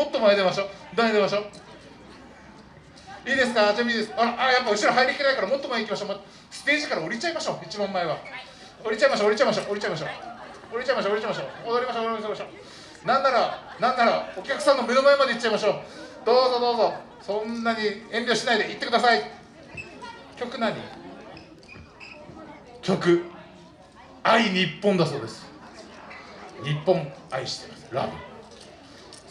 もっと前出ましょう。前出ましょう？いいですか？準備です。ああやっぱ後ろ入りきれないからもっと前行きましょう。ステージから降りちゃいましょう。一番前は。降りちゃいましょう降りちゃいましょう降りちゃいましょう。降りちゃいましょう降りちゃいましょう。踊りましょう踊りましょう。なんならなんならお客さんの目の前まで行っちゃいましょう。どうぞどうぞ。そんなに遠慮しないで行ってください。曲何？曲。愛日本だそうです。日本愛してます。ラブ。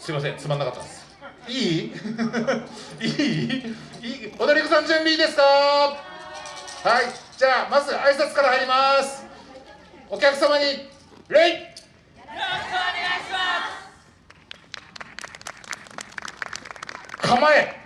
すいませんつまんなかったです。いい？いい？いい？踊り子さん準備いいですか？はいじゃあまず挨拶から入ります。お客様に礼よろしくお願いします。構え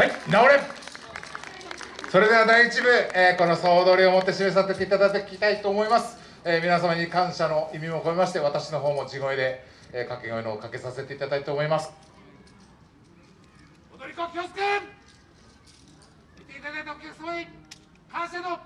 はい治れ。それでは第1部、えー、この総踊りをもって締めさせていただきたいと思います、えー、皆様に感謝の意味も込めまして私の方も地声で、えー、掛け声のかけさせていただきたいと思います。踊り子気をつけ。見ていただいたお客様に感謝の